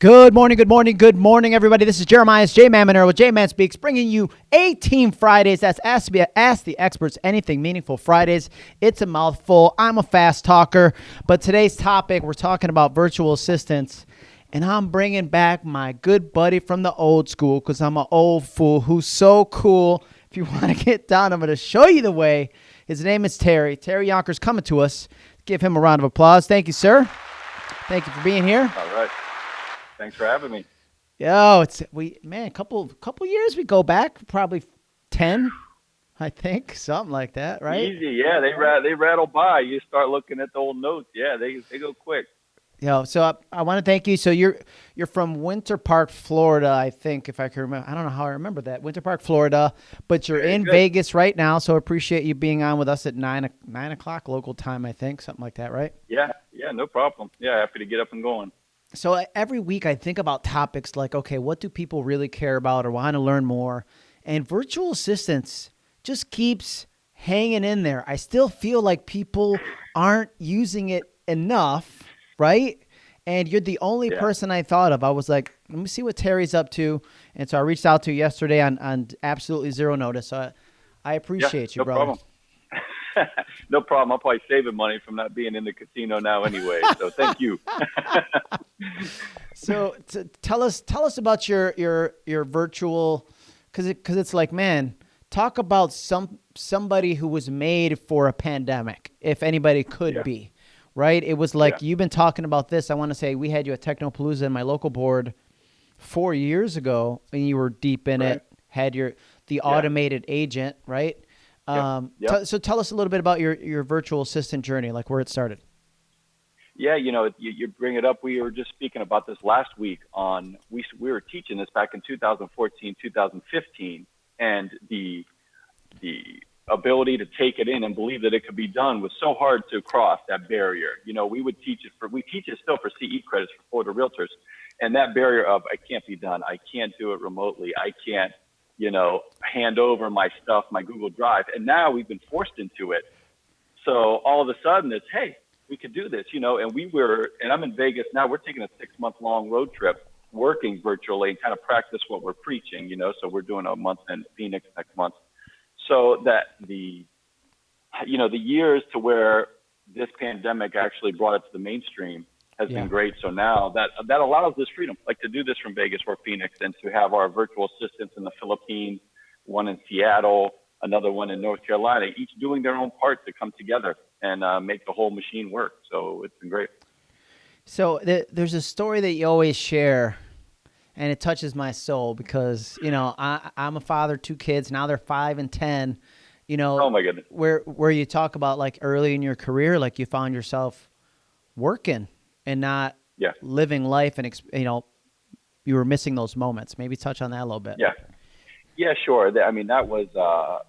Good morning, good morning, good morning, everybody. This is Jeremiah's J Man with J Man Speaks, bringing you A Team Fridays. That's Ask, Ask the Experts Anything Meaningful Fridays. It's a mouthful. I'm a fast talker, but today's topic, we're talking about virtual assistants, and I'm bringing back my good buddy from the old school because I'm an old fool who's so cool. If you want to get down, I'm going to show you the way. His name is Terry. Terry Yonkers coming to us. Give him a round of applause. Thank you, sir. Thank you for being here. All right. Thanks for having me. Yo, it's we man, a couple couple years we go back, probably ten, I think, something like that, right? Easy, yeah. They they rattle by. You start looking at the old notes. Yeah, they they go quick. Yo, so I, I want to thank you. So you're you're from Winter Park, Florida, I think, if I can remember. I don't know how I remember that. Winter Park, Florida, but you're Very in good. Vegas right now. So appreciate you being on with us at nine nine o'clock local time, I think, something like that, right? Yeah, yeah, no problem. Yeah, happy to get up and going. So every week I think about topics like, okay, what do people really care about or want to learn more? And virtual assistants just keeps hanging in there. I still feel like people aren't using it enough, right? And you're the only Yeah. person I thought of. I was like, let me see what Terry's up to. And so I reached out to you yesterday on, on absolutely zero notice. So I, I appreciate you, no brother. problem. no problem. I'm probably saving money from not being in the casino now anyway. So thank you. So t- tell us tell us about your your your virtual cuz it cuz it's like man talk about some somebody who was made for a pandemic if anybody could Yeah. be right it was like Yeah. you've been talking about this I want to say we had you at Technopalooza in my local board 4 years ago and you were deep in Right. it had your the automated agent right um Yep. so tell us a little bit about your your virtual assistant journey like where it started Yeah, you know, you, you bring it up. We were just speaking about this last week on we we were teaching this back in 2014, 2015, and the the ability to take it in and believe that it could be done was so hard to cross that barrier. You know, we would teach it for we teach it still for CE credits for Florida realtors, and that barrier of I can't be done, I can't do it remotely, I can't, you know, hand over my stuff, my Google Drive, and now we've been forced into it. So all of a sudden it's, hey, we could do this, you know, and we were, and I'm in Vegas now, we're taking a six month long road trip working virtually and kind of practice what we're preaching, you know, so we're doing a month in Phoenix next month. So that the, you know, the years to where this pandemic actually brought it to the mainstream has Yeah. been great. So now that, that allows this freedom, like to do this from Vegas or Phoenix and to have our virtual assistants in the Philippines, one in Seattle, another one in North Carolina, each doing their own part to come together and uh, make the whole machine work. So it's been great. So th- there's a story that you always share, and it touches my soul because you know I, I'm a father, two kids. Now they're five and ten. You know, Oh my goodness. where where you talk about like early in your career, like you found yourself working and not Yeah. living life, and you know you were missing those moments. Maybe touch on that a little bit. Yeah. Yeah, sure. I mean, that was, uh,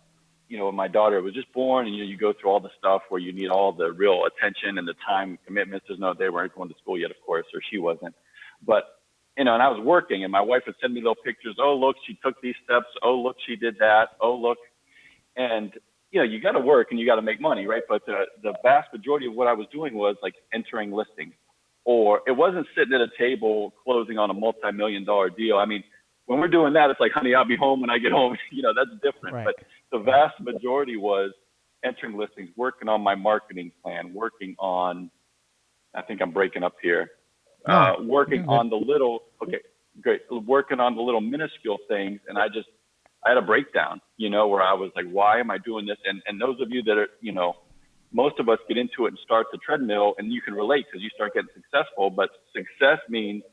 you know, when my daughter was just born and you, know, you go through all the stuff where you need all the real attention and the time commitments. There's no, they weren't going to school yet, of course, or she wasn't. But, you know, and I was working and my wife would send me little pictures. Oh, look, she took these steps. Oh, look, she did that. Oh, look. And, you know, you got to work and you got to make money, right? But the, the vast majority of what I was doing was like entering listings or it wasn't sitting at a table closing on a multi-million dollar deal. I mean, when we're doing that, it's like, honey, I'll be home when I get home. you know, that's different. Right. But the vast majority was entering listings, working on my marketing plan, working on, I think I'm breaking up here, uh, working on the little, okay, great, working on the little minuscule things. And I just, I had a breakdown, you know, where I was like, why am I doing this? And, and those of you that are, you know, most of us get into it and start the treadmill and you can relate because you start getting successful, but success means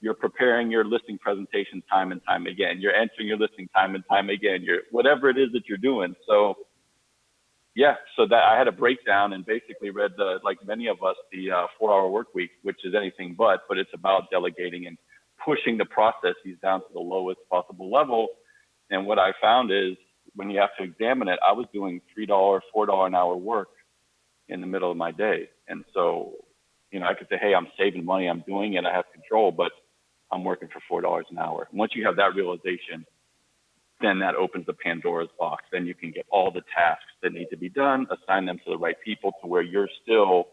you're preparing your listing presentation time and time again. You're entering your listing time and time again. You're whatever it is that you're doing. So yeah, so that I had a breakdown and basically read the like many of us the uh, four hour work week, which is anything but, but it's about delegating and pushing the processes down to the lowest possible level. And what I found is when you have to examine it, I was doing three dollar, four dollar an hour work in the middle of my day. And so, you know, I could say, hey, I'm saving money, I'm doing it, I have control, but I'm working for four dollars an hour. Once you have that realization, then that opens the Pandora's box. Then you can get all the tasks that need to be done, assign them to the right people to where you're still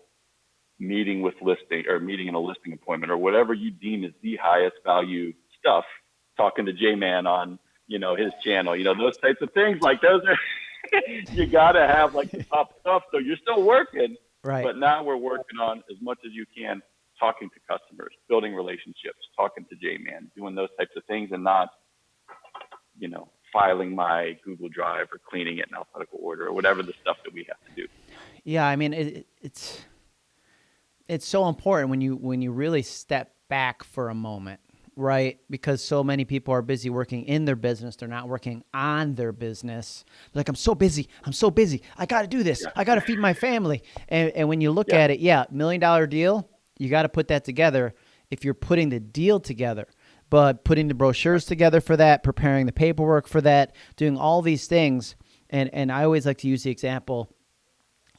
meeting with listing or meeting in a listing appointment or whatever you deem is the highest value stuff, talking to J Man on, you know, his channel, you know, those types of things. Like those are you gotta have like the top stuff. So you're still working. Right. But now we're working on as much as you can talking to customers, building relationships, talking to J Man, doing those types of things and not, you know, filing my Google Drive or cleaning it in alphabetical order or whatever the stuff that we have to do. Yeah, I mean it, it's it's so important when you when you really step back for a moment, right? Because so many people are busy working in their business, they're not working on their business. Like I'm so busy, I'm so busy. I got to do this. Yeah. I got to feed my family. And and when you look Yeah. at it, yeah, million dollar deal, you got to put that together if you're putting the deal together. But putting the brochures together for that, preparing the paperwork for that, doing all these things, and and I always like to use the example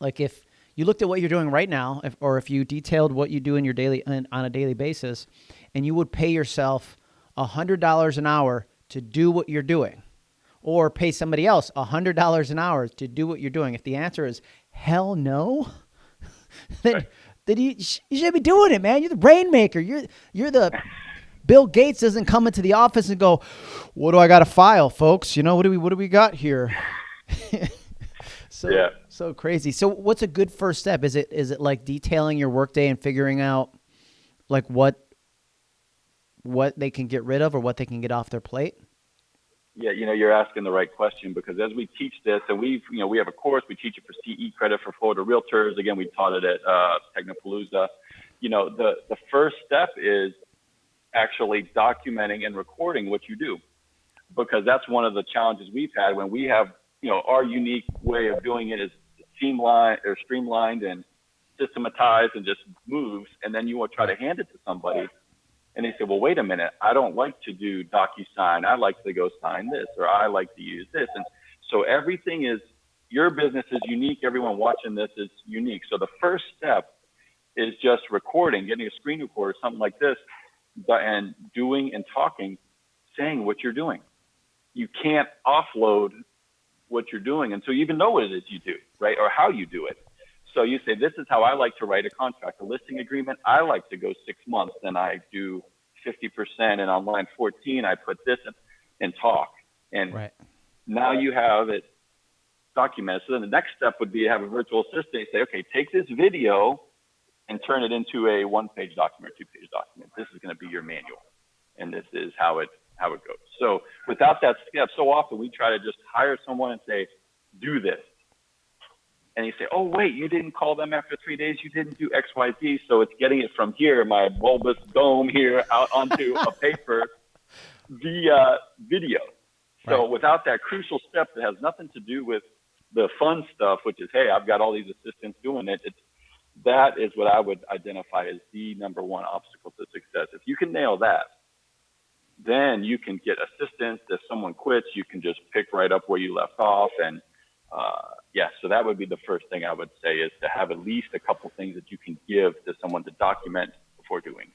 like if you looked at what you're doing right now if, or if you detailed what you do in your daily on on a daily basis and you would pay yourself $100 an hour to do what you're doing or pay somebody else $100 an hour to do what you're doing if the answer is hell no then Right. then you, you should be doing it man you're the rainmaker you're you're the Bill Gates doesn't come into the office and go, "What do I got to file, folks? You know, what do we what do we got here?" so Yeah. so crazy. So what's a good first step? Is it is it like detailing your workday and figuring out like what what they can get rid of or what they can get off their plate? Yeah, you know, you're asking the right question because as we teach this, and we've, you know, we have a course, we teach it for CE credit for Florida Realtors. Again, we taught it at uh, Technopalooza. You know, the, the first step is actually documenting and recording what you do because that's one of the challenges we've had when we have, you know, our unique way of doing it is streamlined or streamlined and systematized and just moves. And then you want to try to hand it to somebody and they say, well, wait a minute, I don't like to do DocuSign. I like to go sign this, or I like to use this. And so everything is, your business is unique. Everyone watching this is unique. So the first step is just recording, getting a screen recorder, something like this, and doing and talking, saying what you're doing. You can't offload what you're doing until you even know what it is you do, right? Or how you do it. So you say, this is how I like to write a contract, a listing agreement. I like to go six months, then I do 50%. And on line 14, I put this in, and talk. And Right. now you have it documented. So then the next step would be to have a virtual assistant say, okay, take this video and turn it into a one page document, or two page document. This is going to be your manual. And this is how it, how it goes. So without that step, so often we try to just hire someone and say, do this and you say, "Oh, wait, you didn't call them after three days. You didn't do X, Y, Z. So it's getting it from here, my bulbous dome here, out onto a paper via video. So Right. without that crucial step that has nothing to do with the fun stuff, which is, "Hey, I've got all these assistants doing it," it's that is what I would identify as the number one obstacle to success. If you can nail that, then you can get assistance. If someone quits, you can just pick right up where you left off. And uh, yeah, so that would be the first thing I would say is to have at least a couple things that you can give to someone to document before doing.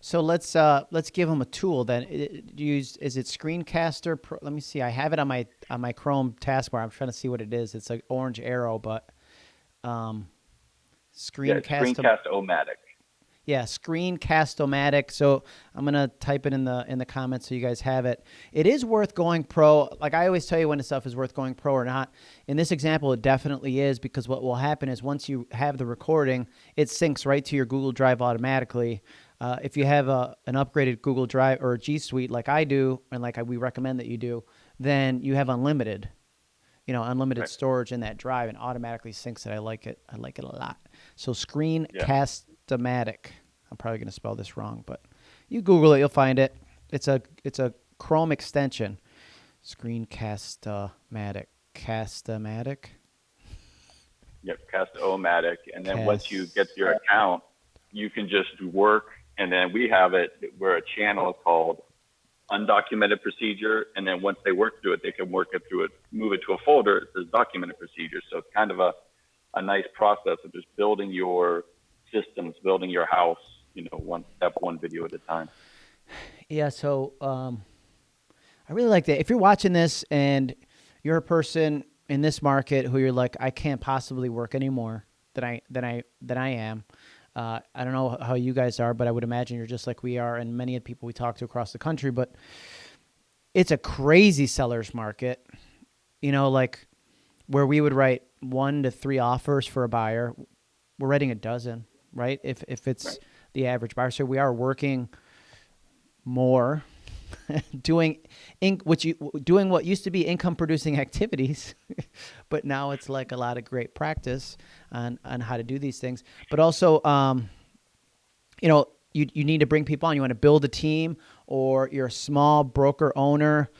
So let's uh let's give them a tool then. Use is it Screencaster? Pro? Let me see. I have it on my on my Chrome taskbar. I'm trying to see what it is. It's an orange arrow, but um, Yeah, Screencast. Screencast-O-Matic. Yeah, Screencast-O-Matic. So I'm gonna type it in the in the comments so you guys have it. It is worth going pro. Like I always tell you when the stuff is worth going pro or not. In this example, it definitely is because what will happen is once you have the recording, it syncs right to your Google Drive automatically. Uh, if you have a an upgraded Google Drive or a G Suite like I do, and like I, we recommend that you do, then you have unlimited you know, unlimited Right. storage in that drive and automatically syncs it. I like it. I like it a lot. So Screencast-O-Matic. I'm probably going to spell this wrong, but you Google it, you'll find it. It's a it's a Chrome extension. Screencast-O-Matic. Cast-O-Matic. Yep, Cast-O-Matic. And then once you get to your account, you can just work. And then we have it where a channel is called undocumented procedure. And then once they work through it, they can work it through it, move it to a folder. It says documented procedure. So it's kind of a, a nice process of just building your systems, building your house, you know, one step, one video at a time. Yeah, so um, I really like that. If you're watching this and you're a person in this market who you're like, I can't possibly work anymore than I than I than I am, Uh, I don't know how you guys are, but I would imagine you're just like we are, and many of the people we talk to across the country. But it's a crazy seller's market. You know, like where we would write one to three offers for a buyer, we're writing a dozen, right? If if it's right. the average buyer, so we are working more, doing in, which you doing what used to be income producing activities, but now it's like a lot of great practice on on how to do these things. But also, um, you know, you you need to bring people on. You want to build a team, or you're a small broker owner.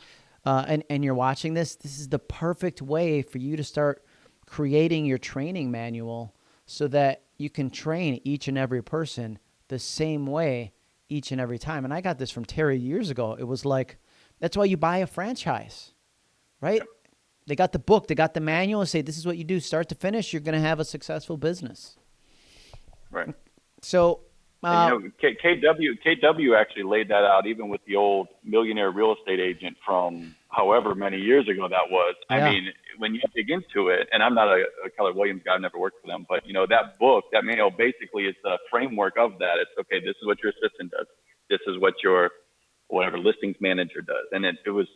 Uh, and, and you're watching this, this is the perfect way for you to start creating your training manual so that you can train each and every person the same way each and every time. And I got this from Terry years ago. It was like, that's why you buy a franchise, right? Yep. They got the book, they got the manual, and say, this is what you do start to finish. You're going to have a successful business. Right. So, uh, you know, K- KW KW actually laid that out even with the old millionaire real estate agent from however many years ago that was. Yeah. I mean, when you dig into it, and I'm not a, a Keller Williams guy, I've never worked for them, but you know that book, that manual, basically is the framework of that. It's okay. This is what your assistant does. This is what your whatever listings manager does, and it, it was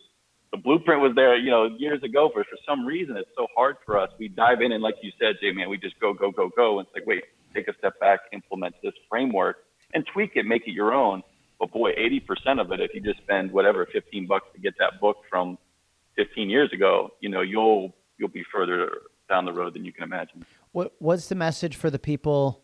the blueprint was there, you know, years ago. But for some reason, it's so hard for us. We dive in and, like you said, Jay, man, we just go, go, go, go. And it's like, wait, take a step back, implement this framework, and tweak it, make it your own. But boy, 80% of it, if you just spend whatever 15 bucks to get that book from 15 years ago, you know, you'll you'll be further down the road than you can imagine. What what's the message for the people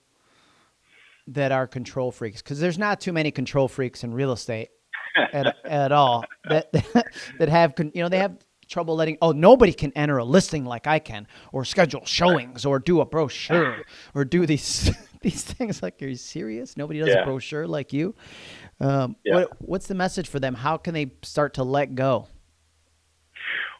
that are control freaks? Because there's not too many control freaks in real estate at, at all that that have you know they have trouble letting oh nobody can enter a listing like I can or schedule showings or do a brochure or do these these things like are you serious nobody does yeah. a brochure like you um, yeah. what, what's the message for them how can they start to let go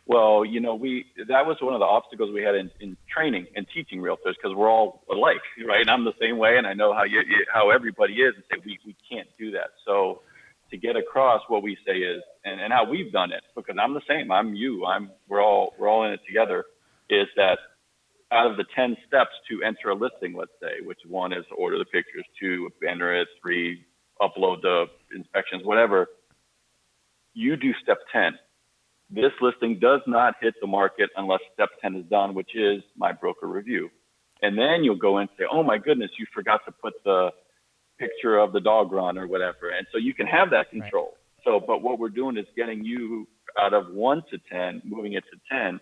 well, you know, we that was one of the obstacles we had in, in training and teaching realtors because we're all alike, right? And I'm the same way, and I know how you, how everybody is, and say we we can't do that. So to get across what we say is, and, and how we've done it, because I'm the same, I'm you, I'm we're all we're all in it together, is that out of the 10 steps to enter a listing, let's say, which one is order the pictures, two, banner it, three, upload the inspections, whatever, you do step 10 this listing does not hit the market unless step 10 is done, which is my broker review. And then you'll go and say, oh my goodness, you forgot to put the picture of the dog run or whatever. And so you can have that control. Right. So, but what we're doing is getting you out of one to 10, moving it to 10.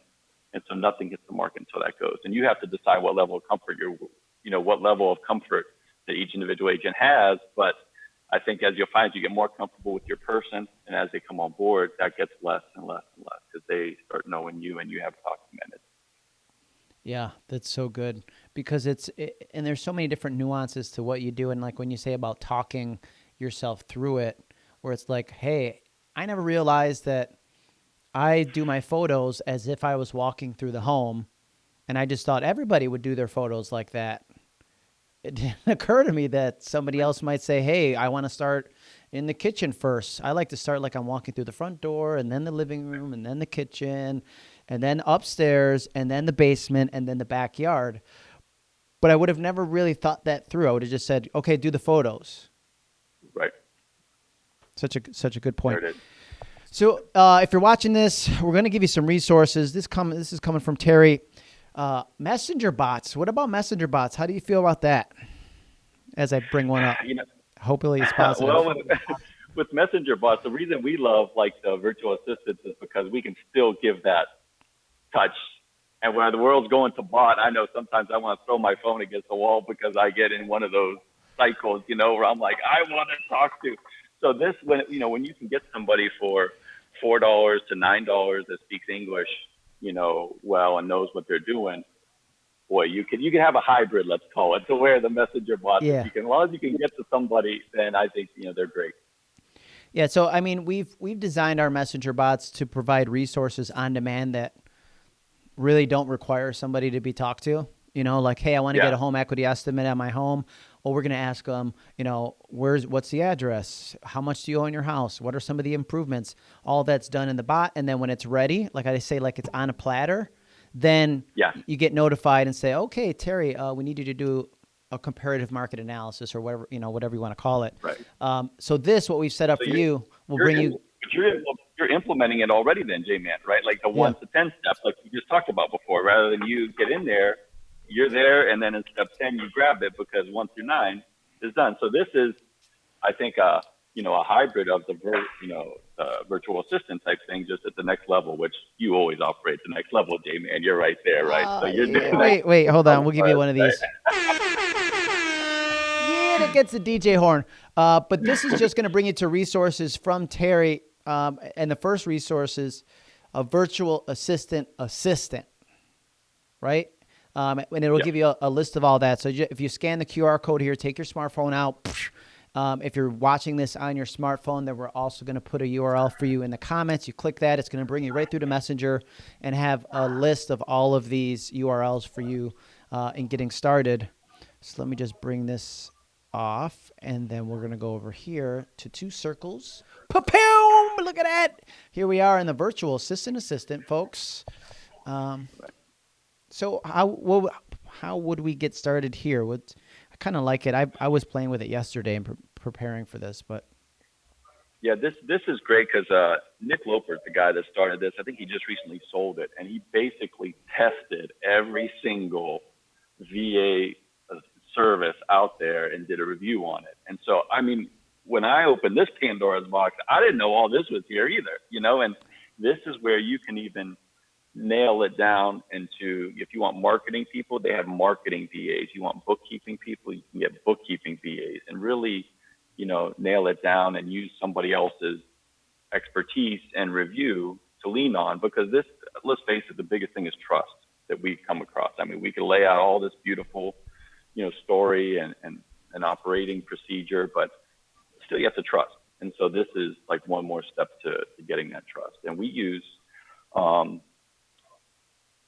And so nothing hits the market until that goes. And you have to decide what level of comfort you're, you know, what level of comfort that each individual agent has. But I think as you'll find, you get more comfortable with your person, and as they come on board, that gets less and less and less because they start knowing you and you have documented. Yeah, that's so good because it's it, and there's so many different nuances to what you do, and like when you say about talking yourself through it, where it's like, hey, I never realized that I do my photos as if I was walking through the home, and I just thought everybody would do their photos like that it didn't occur to me that somebody else might say, "Hey, I want to start in the kitchen first. I like to start like I'm walking through the front door, and then the living room, and then the kitchen, and then upstairs, and then the basement, and then the backyard." But I would have never really thought that through. I would have just said, "Okay, do the photos." Right. Such a such a good point. So, uh, if you're watching this, we're going to give you some resources. This come this is coming from Terry. Uh, messenger bots. What about messenger bots? How do you feel about that? As I bring one up, you know, hopefully it's positive. well, with, with messenger bots, the reason we love like the virtual assistants is because we can still give that touch. And when the world's going to bot, I know sometimes I want to throw my phone against the wall because I get in one of those cycles, you know, where I'm like, I want to talk to. So this, when you know, when you can get somebody for four dollars to nine dollars that speaks English you know, well and knows what they're doing, boy, you can you can have a hybrid, let's call it, to where the messenger bots, yeah. you can, as long as you can get to somebody, then I think you know they're great. Yeah, so I mean, we've we've designed our messenger bots to provide resources on demand that really don't require somebody to be talked to. You know, like, hey, I want to yeah. get a home equity estimate at my home. Well, we're going to ask them, you know, where's what's the address? How much do you own your house? What are some of the improvements? All that's done in the bot, and then when it's ready, like I say, like it's on a platter, then yeah. you get notified and say, okay, Terry, uh, we need you to do a comparative market analysis or whatever you know whatever you want to call it. Right. Um, so this, what we've set up So for you're- will bring you. you're, you're implementing it already then, J-Man, right? Like the Yeah. one to 10 step, like you just talked about before, rather than you get in there, you're there. And then in step 10, you grab it because one through nine is done. So this is, I think, a you know, a hybrid of the, vir- you know, uh, virtual assistant type thing, just at the next level, which you always operate the next level, J-Man. You're right there, right? Uh, so you're yeah, doing that. wait, wait, hold on. We'll give you one of these. Yeah, that gets the DJ horn. Uh, but this is just going to bring you to resources from Terry. Um, and the first resources, a virtual assistant assistant, right? Um, and it'll Yep. give you a, a list of all that. So if you scan the QR code here, take your smartphone out. Um, if you're watching this on your smartphone, then we're also going to put a URL for you in the comments. You click that, it's going to bring you right through to Messenger and have a list of all of these URLs for you uh, in getting started. So let me just bring this off, and then we're going to go over here to two circles. Pa-pow! Look at that. Here we are in the virtual assistant assistant, folks. Um, so how what, how would we get started here? What I kind of like it. I I was playing with it yesterday and pre- preparing for this, but Yeah, this this is great because uh, Nick Loper, the guy that started this, I think he just recently sold it, and he basically tested every single VA uh, service out there and did a review on it. And so, I mean, when I opened this Pandora's box, I didn't know all this was here either, you know. And this is where you can even nail it down into if you want marketing people, they have marketing VAs. You want bookkeeping people, you can get bookkeeping VAs, and really you know, nail it down and use somebody else's expertise and review to lean on because this, let's face it, the biggest thing is trust that we come across. I mean, we can lay out all this beautiful, you know, story and, and an operating procedure, but still you have to trust. And so this is like one more step to, to getting that trust. And we use, um,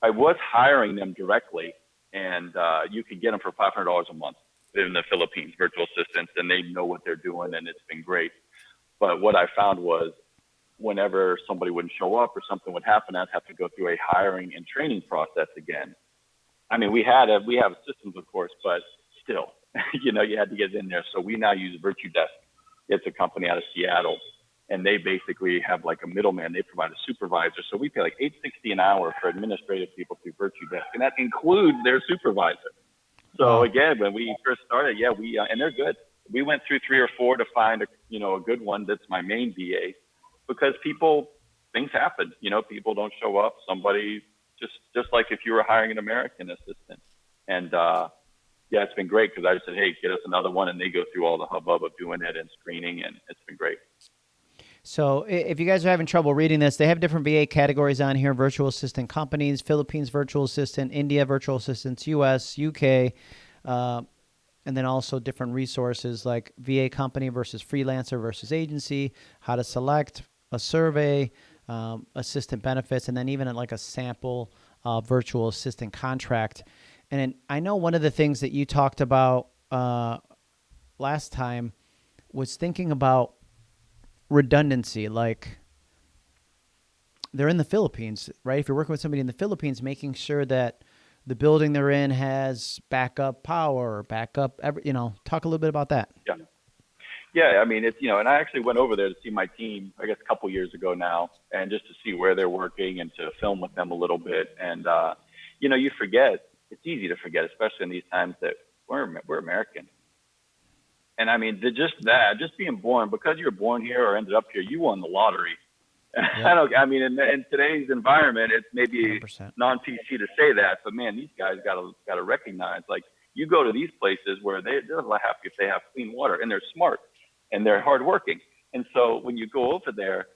I was hiring them directly and uh, you could get them for $500 a month in the Philippines, virtual assistants, and they know what they're doing, and it's been great. But what I found was whenever somebody wouldn't show up or something would happen, I'd have to go through a hiring and training process again. I mean, we had a, we have systems, of course, but still, you know, you had to get in there. So we now use VirtuDesk. It's a company out of Seattle, and they basically have like a middleman. They provide a supervisor. So we pay like 860 an hour for administrative people through VirtuDesk, and that includes their supervisor. So again, when we first started, yeah, we uh, and they're good. We went through three or four to find a you know a good one that's my main VA, because people things happen. You know, people don't show up. Somebody just just like if you were hiring an American assistant, and uh, yeah, it's been great because I just said, hey, get us another one, and they go through all the hubbub of doing it and screening, and it's been great. So if you guys are having trouble reading this, they have different VA categories on here: virtual assistant companies, Philippines virtual assistant, India virtual assistants, U.S., UK, uh, and then also different resources like VA company versus freelancer versus agency, how to select a survey, um, assistant benefits, and then even like a sample uh, virtual assistant contract. And I know one of the things that you talked about uh, last time was thinking about redundancy like they're in the Philippines, right? If you're working with somebody in the Philippines, making sure that the building they're in has backup power, backup every, you know, talk a little bit about that. Yeah. Yeah, I mean, it's, you know, and I actually went over there to see my team, I guess, a couple years ago now, and just to see where they're working and to film with them a little bit. And, uh, you know, you forget, it's easy to forget, especially in these times that we're, we're American. And I mean, the, just that, just being born, because you're born here or ended up here, you won the lottery. I don't, I mean, in, in today's environment, it's maybe 100%. non PC to say that, but man, these guys got to got to recognize like you go to these places where they they're happy if they have clean water and they're smart and they're hardworking. And so when you go over there,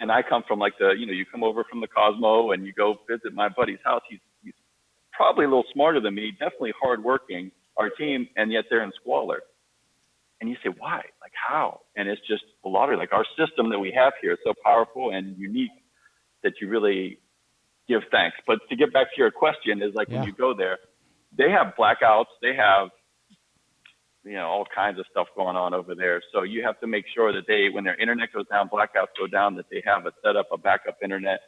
and I come from like the you know you come over from the Cosmo and you go visit my buddy's house. He's he's probably a little smarter than me, definitely hardworking. Our team, and yet they're in squalor. And you say, why? Like how? And it's just a lottery. Like our system that we have here is so powerful and unique that you really give thanks. But to get back to your question, is like Yeah. when you go there, they have blackouts, they have you know all kinds of stuff going on over there. So you have to make sure that they, when their internet goes down, blackouts go down, that they have a set up a backup internet,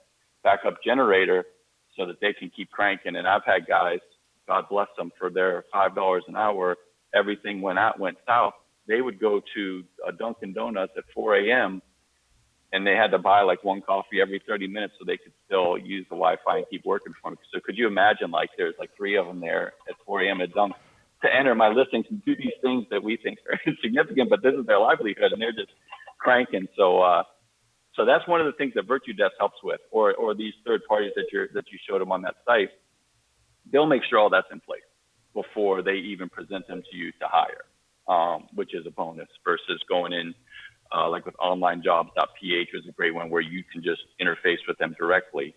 backup generator, so that they can keep cranking. And I've had guys God bless them for their five dollars an hour, everything went out went south. They would go to a Dunkin' Donuts at 4 a.m. and they had to buy like one coffee every 30 minutes so they could still use the Wi-Fi and keep working for them. So could you imagine like there's like three of them there at 4 a.m. at Dunk to enter my listings and do these things that we think are insignificant, but this is their livelihood and they're just cranking. So uh, so that's one of the things that VirtuDesk helps with, or or these third parties that you that you showed them on that site. They'll make sure all that's in place before they even present them to you to hire, um, which is a bonus versus going in uh, like with onlinejobs.ph is a great one where you can just interface with them directly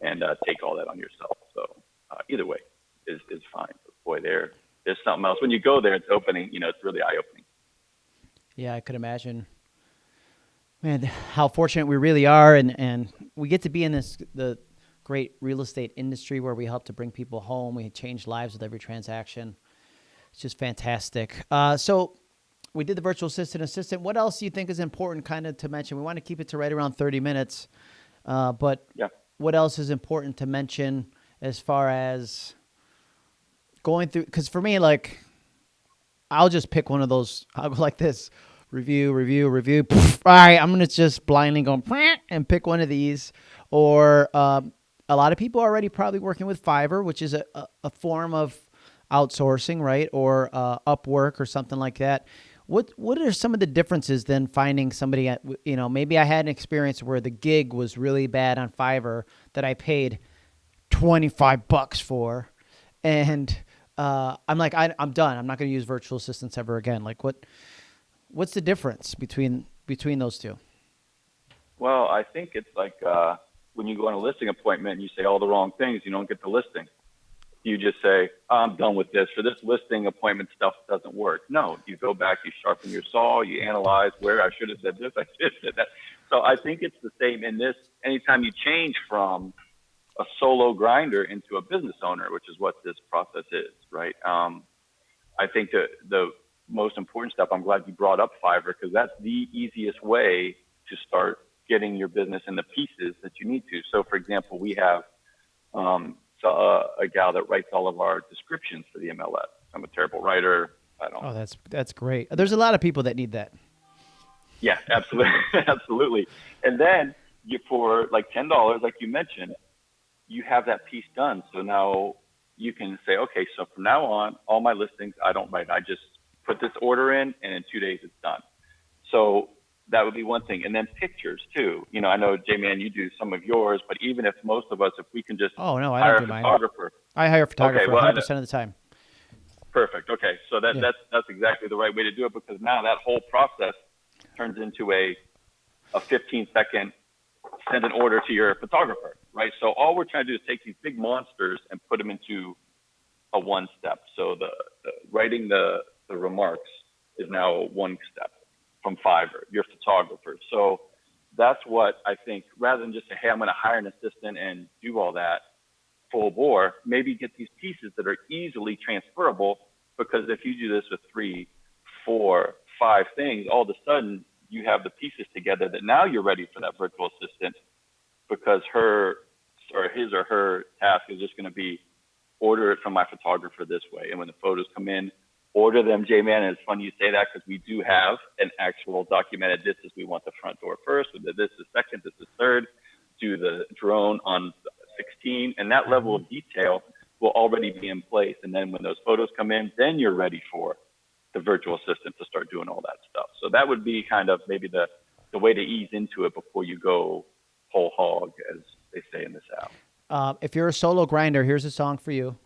and uh, take all that on yourself. So uh, either way is is fine. But boy, there there's something else. When you go there, it's opening. You know, it's really eye opening. Yeah, I could imagine man, how fortunate we really are, and and we get to be in this the great real estate industry where we help to bring people home. We change lives with every transaction. Just fantastic. Uh, so we did the virtual assistant assistant. What else do you think is important, kind of to mention? We want to keep it to right around thirty minutes, uh, but yeah. what else is important to mention as far as going through? Because for me, like, I'll just pick one of those. I'll go like this review, review, review. All right, I'm gonna just blindly go and pick one of these. Or um, a lot of people are already probably working with Fiverr, which is a, a, a form of outsourcing, right? Or uh, Upwork or something like that. What what are some of the differences then finding somebody at you know maybe I had an experience where the gig was really bad on Fiverr that I paid twenty five bucks for, and uh, I'm like I, I'm done. I'm not going to use virtual assistants ever again. Like what What's the difference between between those two? Well, I think it's like uh, when you go on a listing appointment and you say all the wrong things, you don't get the listing. You just say, I'm done with this, or this listing appointment stuff doesn't work. No, you go back, you sharpen your saw, you analyze where I should have said this, I should have said that. So I think it's the same in this. Anytime you change from a solo grinder into a business owner, which is what this process is, right? Um, I think the, the most important step. I'm glad you brought up Fiverr because that's the easiest way to start getting your business in the pieces that you need to. So, for example, we have um, uh, a gal that writes all of our descriptions for the MLS. I'm a terrible writer. I don't. Oh, that's that's great. There's a lot of people that need that. Yeah, absolutely, absolutely. And then you for like ten dollars, like you mentioned, you have that piece done. So now you can say, okay, so from now on, all my listings I don't write. I just put this order in, and in two days it's done. So that would be one thing. And then pictures too. You know, I know J Man, you do some of yours, but even if most of us, if we can just oh no, I hire don't do a photographer. Mine. I hire a photographer okay, well, 100 percent of the time. Perfect. Okay, so that yeah. that's that's exactly the right way to do it because now that whole process turns into a a 15 second send an order to your photographer, right? So all we're trying to do is take these big monsters and put them into a one step. So the, the writing the the remarks is now one step from Fiverr, your photographer. So that's what I think, rather than just say, hey, I'm going to hire an assistant and do all that full bore, maybe get these pieces that are easily transferable. Because if you do this with three, four, five things, all of a sudden you have the pieces together that now you're ready for that virtual assistant because her or his or her task is just going to be order it from my photographer this way. And when the photos come in, order them, J-Man. And it's funny you say that because we do have an actual documented. This is we want the front door first. This is second. This is third. Do the drone on 16, and that level of detail will already be in place. And then when those photos come in, then you're ready for the virtual assistant to start doing all that stuff. So that would be kind of maybe the the way to ease into it before you go whole hog, as they say in the South. Uh, if you're a solo grinder, here's a song for you.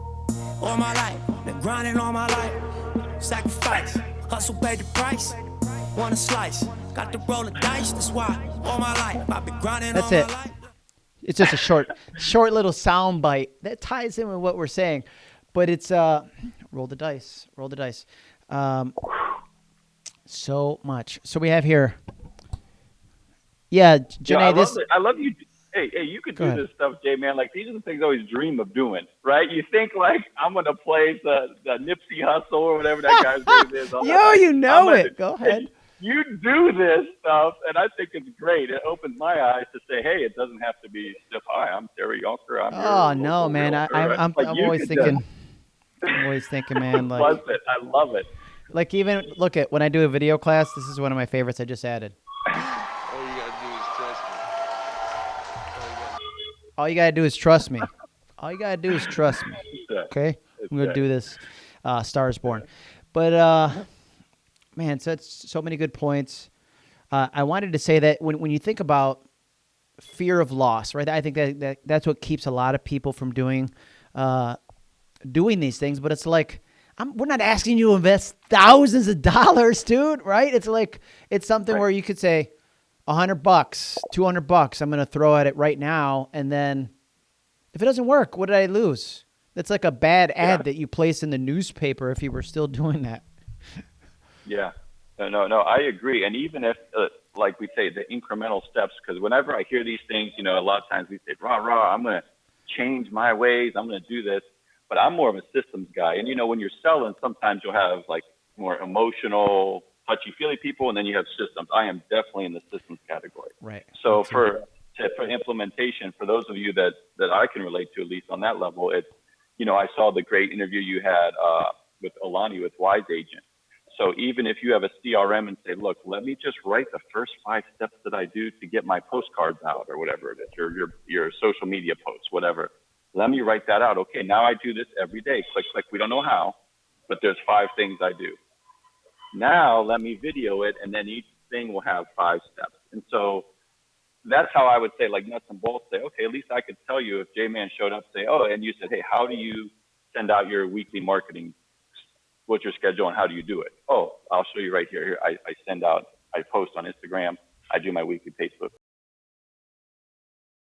All my life, been grinding all my life sacrifice. Hustle pay the price. Want slice. Got to roll the dice. That's why all my life I've been grinding That's it. It's just a short, short little sound bite that ties in with what we're saying, but it's uh, roll the dice, roll the dice. Um, so much. So we have here. Yeah, Janae. Yeah, I, this. Love I love you hey, hey, you could do this stuff, Jay, man. Like these are the things I always dream of doing, right? You think like I'm gonna play the the Nipsey Hussle or whatever that guy's name is. Yo, you know I'm it. Gonna, Go ahead. You do this stuff, and I think it's great. It opens my eyes to say, hey, it doesn't have to be stiff. Hi, I'm Terry Yonker. I'm oh no, man, I, am I'm, I'm, like, I'm always thinking. I'm always thinking, man, like, Love it. I love it. like even look at when I do a video class. This is one of my favorites. I just added. All you gotta do is trust me. All you gotta do is trust me. Okay, I'm gonna do this. Uh, Stars Born, but uh, man, so it's so many good points. Uh, I wanted to say that when when you think about fear of loss, right? I think that, that that's what keeps a lot of people from doing uh, doing these things. But it's like I'm, we're not asking you to invest thousands of dollars, dude. Right? It's like it's something Right. where you could say a hundred bucks, two hundred bucks. I'm gonna throw at it right now, and then if it doesn't work, what did I lose? That's like a bad ad Yeah. that you place in the newspaper if you were still doing that. Yeah. No, no, no. I agree. And even if, uh, like we say, the incremental steps, because whenever I hear these things, you know, a lot of times we say, rah, rah, I'm going to change my ways. I'm going to do this. But I'm more of a systems guy. And, you know, when you're selling, sometimes you'll have like more emotional, touchy feely people, and then you have systems. I am definitely in the systems category. Right. So for to, for implementation, for those of you that that I can relate to, at least on that level, it's you know I saw the great interview you had uh, with Alani with Wise Agent. So even if you have a CRM and say, look, let me just write the first five steps that I do to get my postcards out or whatever it is, your your your social media posts, whatever. Let me write that out. Okay, now I do this every day. Click, click. We don't know how, but there's five things I do. Now let me video it, and then each thing will have five steps. And so that's how I would say, like nuts and bolts. Say, okay, at least I could tell you if J Man showed up, say, oh, and you said, hey, how do you send out your weekly marketing? What's your schedule and how do you do it? Oh, I'll show you right here. Here, I, I send out, I post on Instagram, I do my weekly Facebook.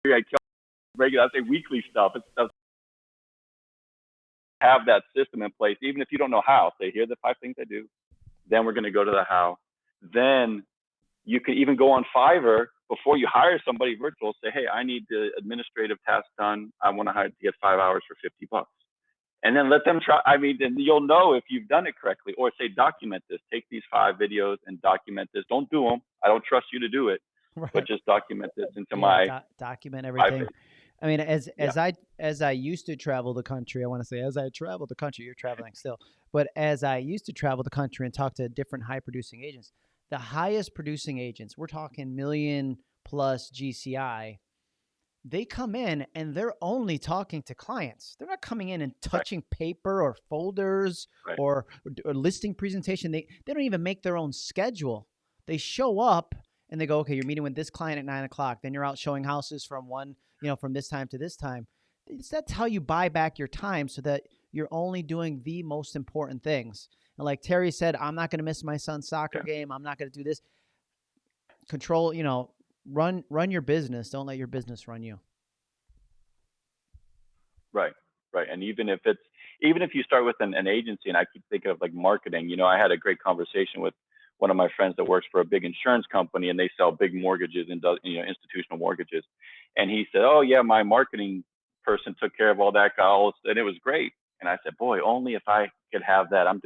I tell regular, I say weekly stuff. Stuff. Have that system in place, even if you don't know how. Say, here are the five things I do. Then we're going to go to the how. Then you can even go on Fiverr before you hire somebody virtual. Say, hey, I need the administrative task done. I want to hire to get five hours for 50 bucks. And then let them try. I mean, then you'll know if you've done it correctly. Or say, document this. Take these five videos and document this. Don't do them. I don't trust you to do it, Right. but just document this into Yeah, my. doc- document everything. I mean, as as I as I used to travel the country, I want to say as I traveled the country, you're traveling still, but as I used to travel the country and talk to different high producing agents, the highest producing agents, we're talking million plus GCI, they come in and they're only talking to clients. They're not coming in and touching paper or folders Right. or, or listing presentation. They they don't even make their own schedule. They show up and they go, okay, you're meeting with this client at nine o'clock. Then you're out showing houses from one, you know, from this time to this time. It's, that's how you buy back your time so that you're only doing the most important things. And like Terry said, I'm not going to miss my son's soccer game. I'm not going to do this. Control, you know, run run your business. Don't let your business run you. Right, right. And even if it's even if you start with an, an agency, and I keep thinking of like marketing, you know, I had a great conversation with one of my friends that works for a big insurance company, and they sell big mortgages and does you know institutional mortgages, and he said, oh yeah, my marketing person took care of all that, all, and it was great. And I said, boy, only if I could have that. I'm.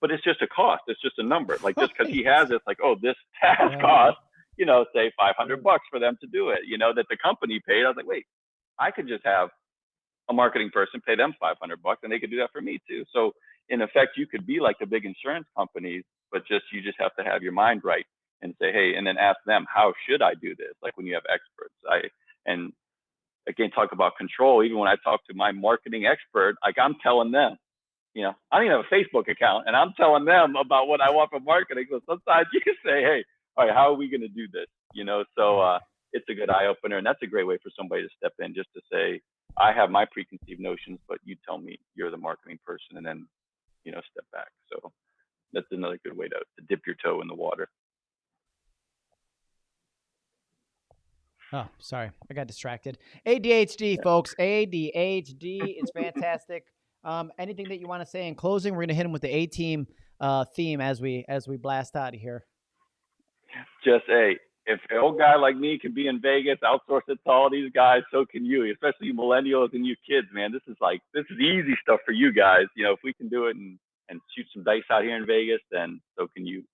But it's just a cost. It's just a number. Like just because he has it, it's like, oh, this task cost, you know, say 500 bucks for them to do it. You know, that the company paid. I was like, wait, I could just have a marketing person pay them 500 bucks and they could do that for me too. So in effect, you could be like the big insurance companies, but just you just have to have your mind right and say, hey, and then ask them, how should I do this? Like when you have experts, I and again talk about control. Even when I talk to my marketing expert, like I'm telling them, you know, I don't even have a Facebook account, and I'm telling them about what I want from marketing. So sometimes you can say, hey, all right, how are we going to do this? You know, so uh, it's a good eye opener, and that's a great way for somebody to step in just to say, I have my preconceived notions, but you tell me you're the marketing person, and then you know step back. So that's another good way to, to dip your toe in the water. Oh, sorry. I got distracted. ADHD, folks. ADHD is fantastic. Um, anything that you want to say in closing? We're gonna hit him with the A team uh, theme as we as we blast out of here. Just hey, if an old guy like me can be in Vegas, outsource it to all these guys, so can you. Especially you millennials and you kids, man. This is like this is easy stuff for you guys. You know, if we can do it and and shoot some dice out here in Vegas, then so can you.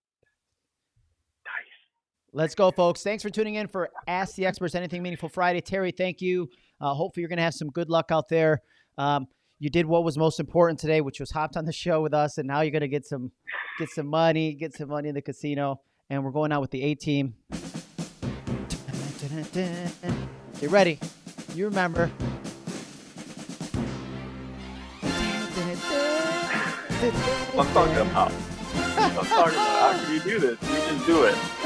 Let's go, folks. Thanks for tuning in for Ask the Experts Anything Meaningful Friday. Terry, thank you. Uh, hopefully, you're going to have some good luck out there. Um, you did what was most important today, which was hopped on the show with us, and now you're gonna get some get some money, get some money in the casino, and we're going out with the A team. Get ready. You remember. I'm talking about. I'm talking about. How can you do this? You just do it.